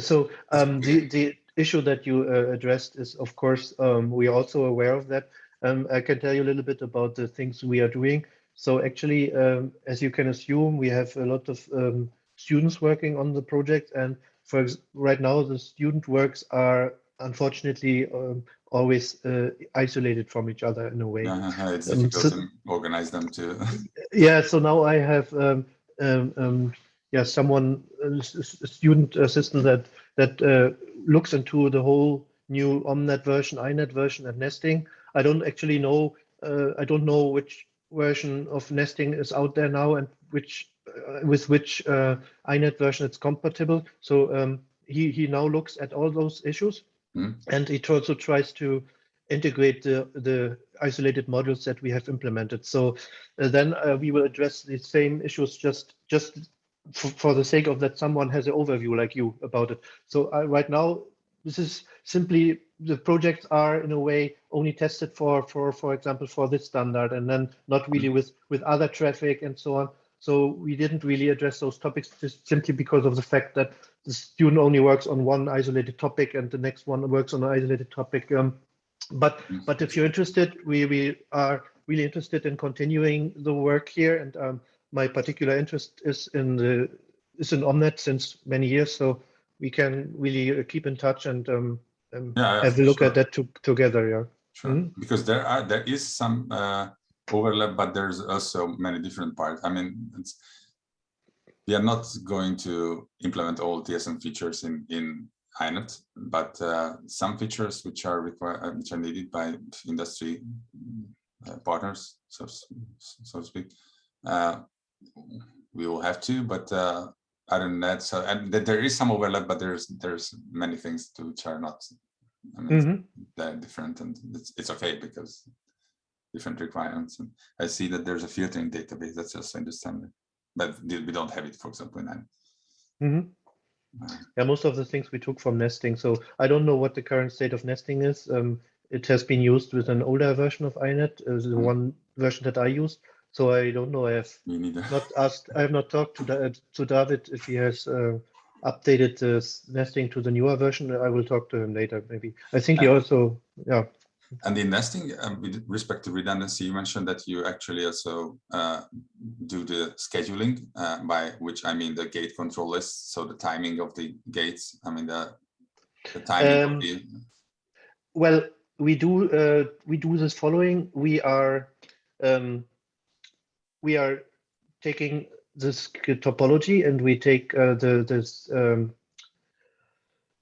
so um, the, the issue that you uh, addressed is, of course, um, we are also aware of that. Um, I can tell you a little bit about the things we are doing. So actually, um, as you can assume, we have a lot of um, students working on the project. And for ex- right now, the student works are unfortunately um, always uh, isolated from each other in a way. uh, it's Um, difficult so- to organize them to. Yeah, so now I have um, um, um, yeah someone a s- s- a student assistant that that uh, looks into the whole new Omnet version, INET version, and nesting. I don't actually know. Uh, I don't know which version of nesting is out there now and which uh, with which uh, INET version it's compatible. So um, he he now looks at all those issues, Mhm. and it also tries to integrate the the isolated modules that we have implemented. So uh, then uh, we will address the same issues just just for, the sake of that someone has an overview like you about it. So uh, right now, this is simply the projects are in a way only tested for for for example for this standard and then not really with with other traffic and so on. So we didn't really address those topics just simply because of the fact that the student only works on one isolated topic and the next one works on an isolated topic. Um, but Mm. but if you're interested, we we are really interested in continuing the work here, and um, my particular interest is in the is in Omnet since many years, so we can really uh, keep in touch and um, um, Yeah, yeah, have a look sure. at that to, together. Yeah. Sure, Mhm. because there are there is some uh, overlap, but there's also many different parts. I mean, it's, we are not going to implement all TSN features in in INET, but uh, some features which are required, which are needed by industry uh, partners, so so to speak, uh, we will have to. But uh, other than that, so and there is some overlap, but there's there's many things to which are not. I mean, Mhm. they're different and it's, it's okay because different requirements and I see that there's a filtering database that's also in the standard but we don't have it for example in INET. Mhm. Uh, Yeah, most of the things we took from nesting. So I don't know what the current state of nesting is. Um, it has been used with an older version of INET, uh, the Mhm. one version that I used. So I don't know. I have not asked. I have not talked to Da- to David if he has uh, updated the nesting to the newer version. I will talk to him later. Maybe. I think he also. Yeah. And in nesting, um, with respect to redundancy, you mentioned that you actually also uh, do the scheduling, uh, by which I mean the gate control list. So the timing of the gates. I mean the the timing Um, of the. Well, we do uh, we do this following. We are um, we are taking this topology and we take uh, the this um,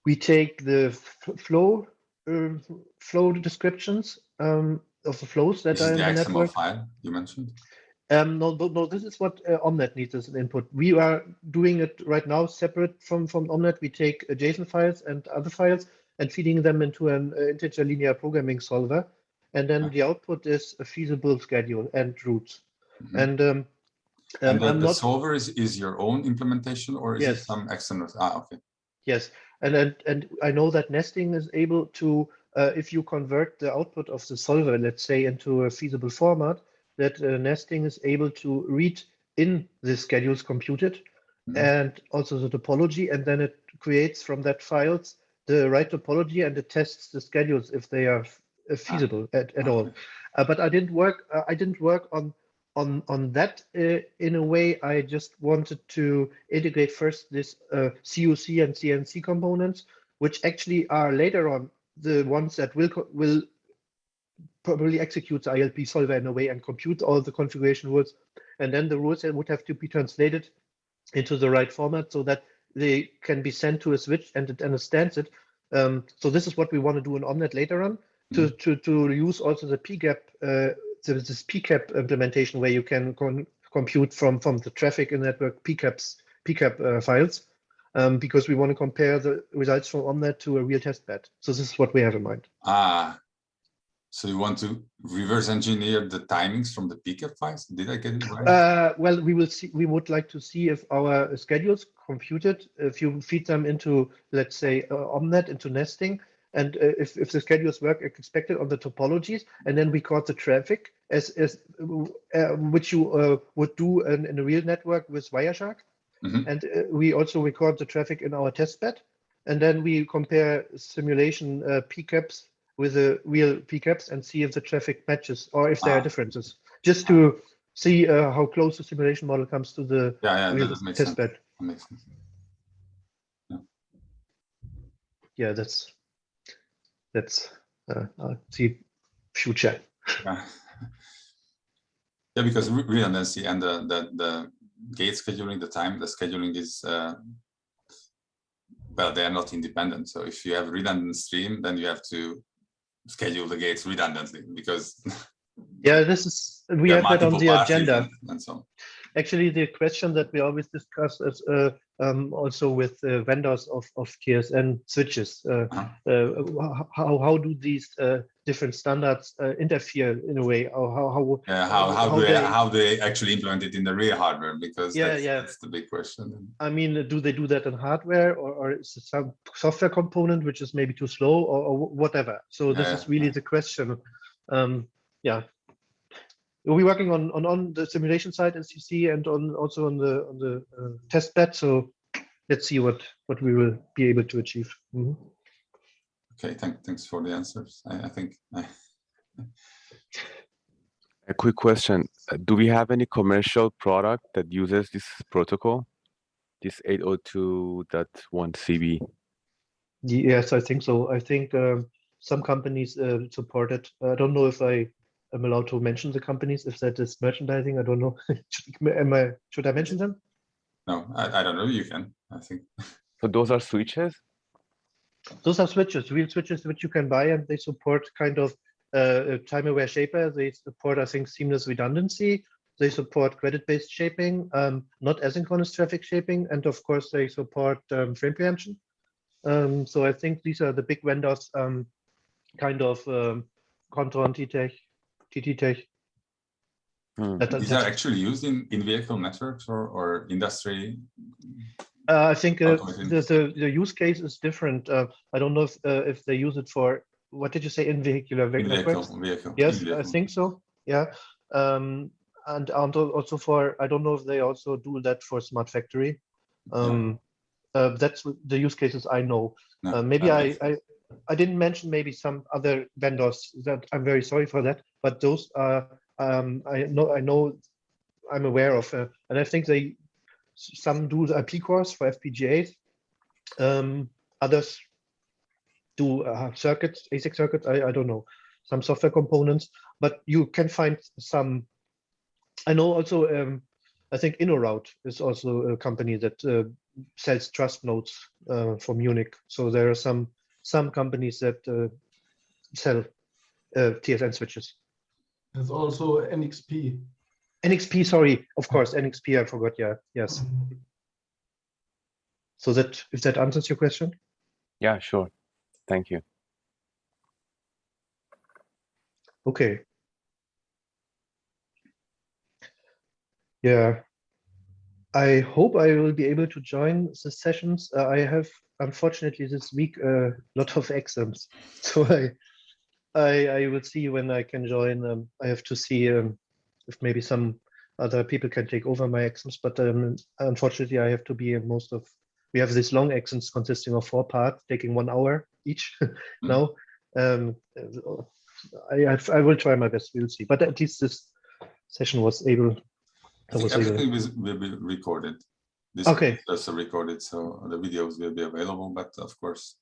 we take the flow flow descriptions um, of the flows that This is are in the the XML network. file you mentioned. Um, no, no, no, this is what uh, Omnet needs as an input. We are doing it right now separate from, from Omnet. We take uh, JSON files and other files and feeding them into an uh, integer linear programming solver. And then Okay. the output is a feasible schedule and routes. Mhm. And um, um, And the, I'm the not, solver is, is your own implementation or is it some external? Ah, okay. yes. And, and, and I know that nesting is able to, uh, if you convert the output of the solver, let's say, into a feasible format, that uh, nesting is able to read in the schedules computed Mhm. and also the topology, and then it creates from that files the right topology and it tests the schedules if they are uh, feasible at, at all. Uh, but I didn't work. Uh, I didn't work on on on that uh, in a way. I just wanted to integrate first this uh, CUC and CNC components, which actually are later on the ones that will will probably execute the ILP solver in a way and compute all the configuration rules, and then the rules would have to be translated into the right format so that they can be sent to a switch and it understands it. Um, so this is what we want to do in Omnet later on to to to use also the PCAP uh, the, this PCAP implementation where you can compute from from the traffic in network PCAPs PCAP uh, files um, because we want to compare the results from Omnet to a real test bed. So this is what we have in mind. Ah, so you want to reverse engineer the timings from the PCAP files? Did I get it right? Uh, well, we will see. We would like to see if our schedules computed, if you feed them into, let's say, uh, Omnet into nesting, and uh, if, if the schedules work expected on the topologies, and then we record the traffic as as uh, which you uh, would do in, in a real network with Wireshark, Mhm. and uh, we also record the traffic in our testbed, and then we compare simulation uh, PCAPs with the real PCAPs and see if the traffic matches or if there Ah. are differences, just to see uh, how close the simulation model comes to the yeah, yeah, real that, that makes sense. testbed. Yeah, that's that's uh, the future. Yeah, yeah because re- redundancy and the, the, the gate scheduling, the time, the scheduling is, uh, well, they are not independent. So if you have redundant stream, then you have to schedule the gates redundantly because Yeah, this is we have that on the agenda. and- And so, on. Actually, the question that we always discuss is uh, um, also with uh, vendors of, of TSN switches. Uh, Uh-huh. uh, how, how do these uh, different standards uh, interfere in a way? Or how, how, yeah, how, how, how do they, they- how do they actually implement it in the real hardware? Because Yeah, that's, yeah. that's the big question. I mean, do they do that in hardware or, or is it some software component which is maybe too slow or, or whatever? So this Yeah, is really the question. Um, yeah. We're working on, on on the simulation side as you see and on also on the on the uh, test bed. So let's see what what we will be able to achieve. Mhm. Okay, thank, thanks for the answers. I, I think I, A quick question. uh, Do we have any commercial product that uses this protocol? This 802.1 CB? Yes, I think so. I think um, some companies uh, support it. I don't know if I am allowed to mention the companies if that is merchandising. I don't know. should, am I, should I mention them? no, I, I don't know. You can, I think. So those are switches? Those are switches, real switches which you can buy, and they support kind of uh, time-aware shaper. They support, I think, seamless redundancy. They support credit-based shaping, um, not asynchronous traffic shaping, and of course, they support um, frame preemption. Um, so I think these are the big vendors, um, kind of um, Kontron, TTech, TTTech. Hmm. That- These are actually used in, in vehicle networks or, or industry. Uh, I think uh, the, the the use case is different. Uh, I don't know if uh, if they use it for what did you say in vehicular In networks? vehicle, vehicle. in Yes, I think so. Yeah. Um, and, and also for, I don't know if they also do that for Smart Factory. Um, uh, that's the use cases I know. No, Uh, maybe I, I, I didn't mention maybe some other vendors that I'm very sorry for that, but those are um, I know I know I'm aware of, uh, and I think they some do the IP cores for FPGAs, um, others do uh, circuits, ASIC circuits. I, I don't know some software components, but you can find some. I know also. Um, I think InnoRoute is also a company that uh, sells trust nodes uh, for Munich. So there are some some companies that uh, sell uh, TSN switches. There's also NXP. NXP, sorry, of course, NXP. I forgot. Yeah, yes. So that if that answers your question. Yeah, sure. Thank you. Okay. Yeah. I hope I will be able to join the sessions. Uh, I have unfortunately this week a lot of exams, so I, I, I will see when I can join. Um, I have to see um, if maybe some other people can take over my exams, but um, unfortunately I have to be in most of. We have these long exams consisting of four parts, taking one hour each now. Um, I, I I will try my best. We'll see, but at least this session was able. I was able. everything will be recorded. This Okay. is also recorded, so the videos will be available, but of course,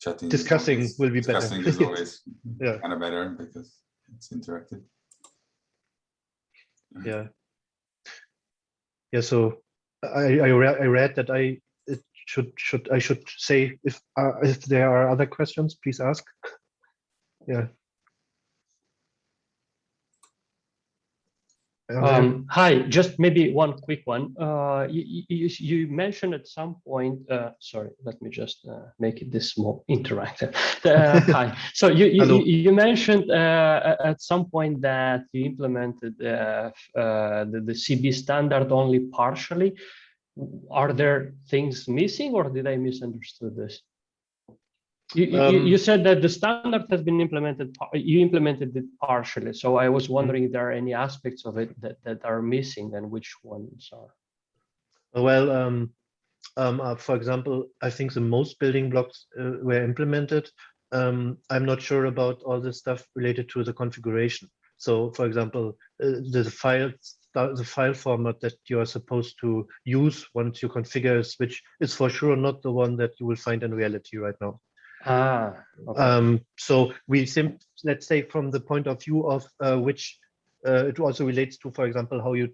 chatting. Discussing always- will be better. Discussing is always Yeah. kind of better because it's interactive. yeah yeah so i i read i read that i it should should i should say if uh, if there are other questions please ask yeah Um, hi, just maybe one quick one. Uh, you, you, you mentioned at some point, uh, sorry, let me just uh, make it this more interactive. Uh, hi, so you, you, you mentioned uh, at some point that you implemented uh, uh, the, the CB standard only partially. Are there things missing or did I misunderstood this? You, Um, you said that the standard has been implemented, you implemented it partially. So I was wondering if there are any aspects of it that, that are missing and which ones are. well um um uh, for example i think the most building blocks uh, were implemented um i'm not sure about all the stuff related to the configuration so for example uh, the file the file format that you are supposed to use once you configure a switch is for sure not the one that you will find in reality right now Ah, okay. Um, so we sim let's say from the point of view of uh, which uh, it also relates to, for example, how you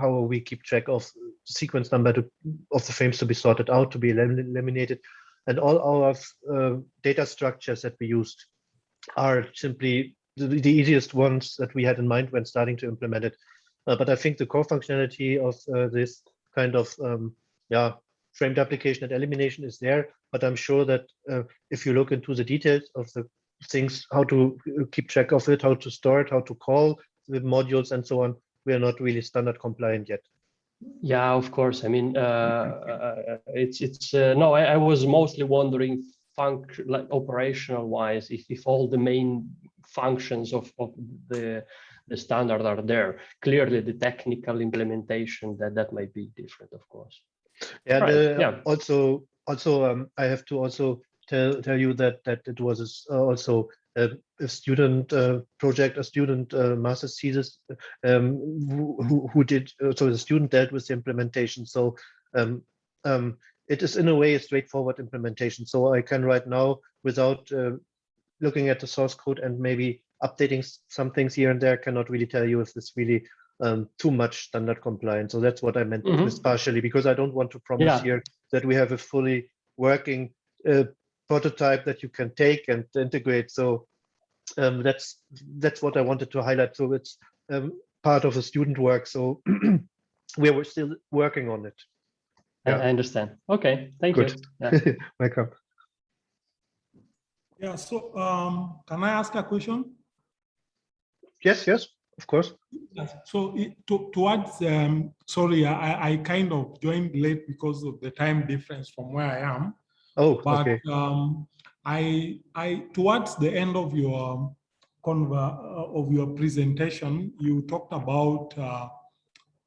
how we keep track of sequence number to, of the frames to be sorted out, to be elim- eliminated, and all our uh, data structures that we used are simply the, the easiest ones that we had in mind when starting to implement it. Uh, but I think the core functionality of uh, this kind of um, yeah frame replication and elimination is there. But I'm sure that uh, if you look into the details of the things, how to uh, keep track of it, how to store it, how to call the modules and so on, we are not really standard compliant yet. Yeah, of course. I mean, uh, uh, it's it's uh, no. I, I was mostly wondering, func like operational wise, if if all the main functions of of the the standard are there. Clearly, the technical implementation that that might be different, of course. Yeah, Right, the- yeah. also, also, um, I have to also tell, tell you that, that it was uh, also a, a student, uh, project, a student, uh, master's thesis, um, who, who- did, uh, so the student dealt with the implementation, so, um, um, it is in a way a straightforward implementation, so I can right now, without, uh, looking at the source code and maybe updating some things here and there, cannot really tell you if it's really um, too much standard compliance. So that's what I meant Mhm. with partially, because I don't want to promise Yeah. here that we have a fully working uh, prototype that you can take and integrate. So um, that's that's what I wanted to highlight. So it's um, part of the student work. So we were still working on it. I, Yeah. I understand. Okay, thank Good. you. Yeah. Welcome. Yeah, so um, can I ask a question? Yes, yes, of course. Yes. So it- to, towards, um, sorry, I, I kind of joined late because of the time difference from where I am. Oh, But okay. um, I, I, towards the end of your conver, uh, of your presentation, you talked about uh,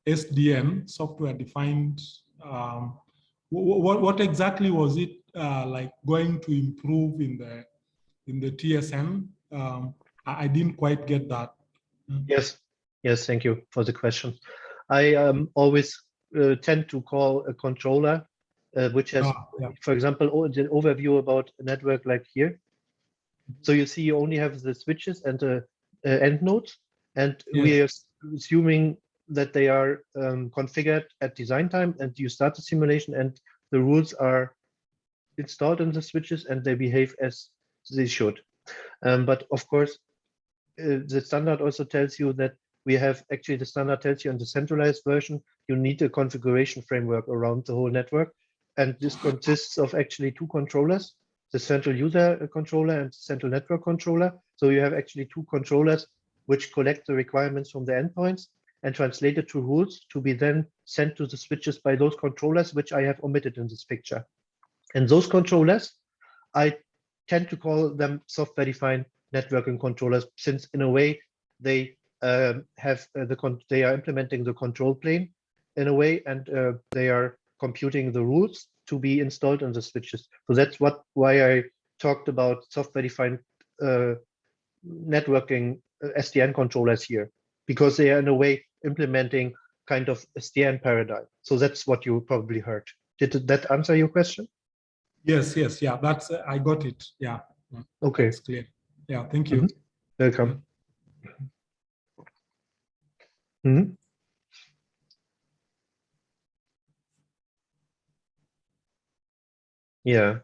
SDN, software defined. Um, what, what exactly was it uh, like going to improve in the in the TSN. Um, I, I didn't quite get that. Yes, yes, thank you for the question. I um, always uh, tend to call a controller, uh, which has, Ah, yeah. for example, the overview about a network like here. So you see, you only have the switches and the uh, end nodes, and we are assuming that they are um, configured at design time, and you start the simulation, and the rules are installed in the switches, and they behave as they should. Um, but of course, the standard also tells you that we have actually the standard tells you in the centralized version you need a configuration framework around the whole network. And this consists of actually two controllers the central user uh, controller and central network controller. So you have actually two controllers which collect the requirements from the endpoints and translate it to rules to be then sent to the switches by those controllers which i have omitted in this picture. And those controllers i tend to call them software defined networking controllers since in a way they um, have uh, the con they are implementing the control plane in a way and uh, they are computing the rules to be installed on the switches. So that's what why i talked about software defined uh, networking uh, sdn controllers here because they are in a way implementing kind of sdn paradigm. So that's what you probably heard. Did that answer your question? Yes, yes, yeah, that's, uh, I got it. Yeah, okay. It's clear. Yeah, thank you. Mhm. welcome Mhm. Yeah.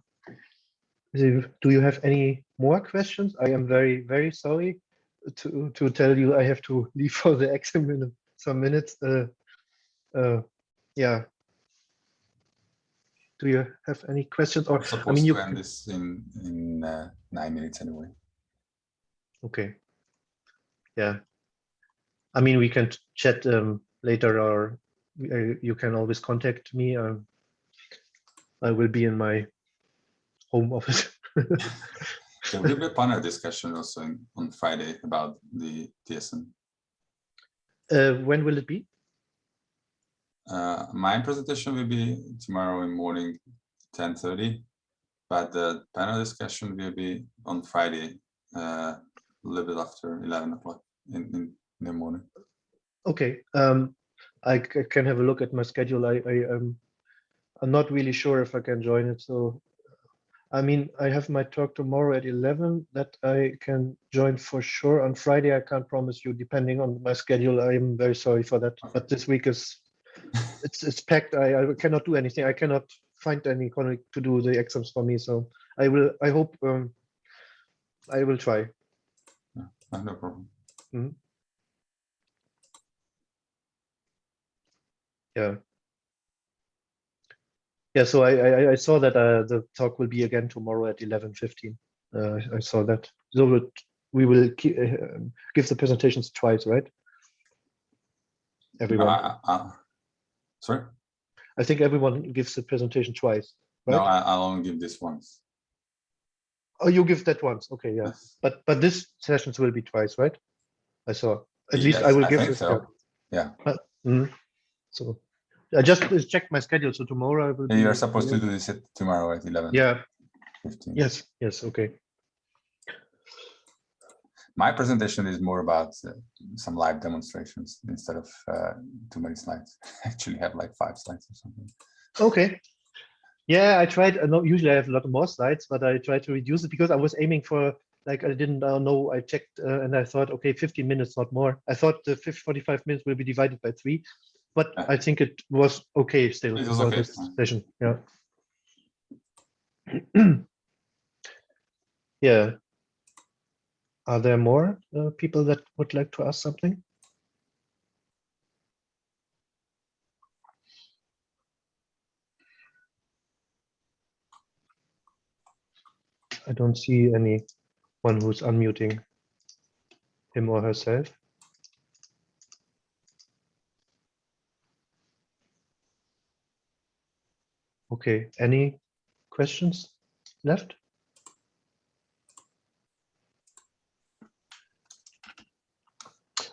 Do do you have any more questions? I am very, very sorry to, to tell you I have to leave for the exam in some minutes. Uh, uh, yeah. Do you have any questions or, We're I supposed mean, you, to end this in, in uh, nine minutes anyway. Okay. Yeah. I mean, we can chat um, later or uh, you can always contact me. Um, I will be in my home office. There will be a panel discussion also in, on Friday about the TSN. Uh, when will it be? Uh, my presentation will be tomorrow in morning, ten thirty. But the panel discussion will be on Friday, uh, a little bit after eleven o'clock in, in, in the morning. Okay, um, I can have a look at my schedule. I, I, um, I'm not really sure if I can join it, so. I mean, I have my talk tomorrow at eleven that I can join for sure. On Friday, I can't promise you, depending on my schedule. I am very sorry for that, but this week is, it's, it's packed. I, I cannot do anything. I cannot find any colleague to do the exams for me, so I will, I hope, um, I will try. Uh, No problem. Hmm. Yeah. Yeah, so I, I, I- saw that uh, the talk will be again tomorrow at eleven fifteen. Uh, I- saw that. So we'll- we will ki- uh, give the presentations twice, right? Everyone, I- Sorry, I think everyone gives the presentation twice, no. I, I'll only give this once. Oh, you give that once, okay, yeah. Yes. But, but this sessions will be twice, right? I saw, at least I will I give this. so. Yeah, Mhm. So I just uh, checked my schedule, so tomorrow I will. And you're be- supposed to do this at tomorrow at eleven. Yeah, Fifteen. yes, yes, okay. My presentation is more about uh, some live demonstrations instead of uh, too many slides. I Actually have like five slides or something. Okay. Yeah, I tried, uh, no, usually I have a lot more slides, but I tried to reduce it because I was aiming for, like, I didn't uh, know, I checked uh, and I thought, okay, 15 minutes, not more. I thought the 50, 45 minutes will be divided by three, but. I think it was okay still. It was for okay, this. Session, yeah. Yeah. Are there more uh, people that would like to ask something? I don't see anyone who's unmuting him or herself. Okay, any questions left?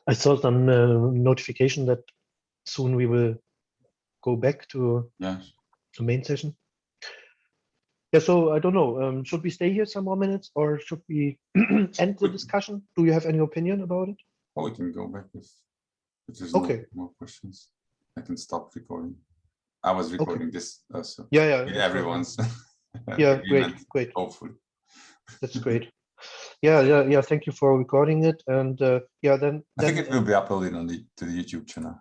I saw some uh, notification that soon we will go back to Yeah, the main session. Yeah, so I don't know, um, should we stay here some more minutes or should we end the discussion? Do you have any opinion about it? Oh, we can go back if, if there's no Okay. more questions. I can stop recording. I was recording this also. Yeah, yeah. with. Everyone's. Yeah, great, great. Hopefully. That's great. Yeah, yeah, yeah. Thank you for recording it. And uh, yeah, then, I think it will be uploaded on the, to the YouTube channel.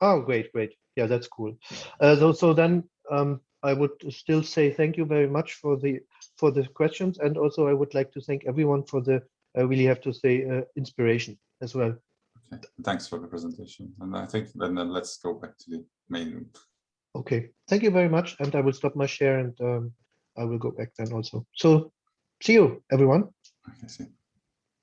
Oh, great, great. Yeah, that's cool. Uh, so, so then um, I would still say thank you very much for the for the questions, and also I would like to thank everyone for the I really have to say uh, inspiration as well. Okay, thanks for the presentation. And I think then, then let's go back to the main room. Okay, thank you very much, and I will stop my share and um, I will go back then also. So, see you, everyone. Okay, see.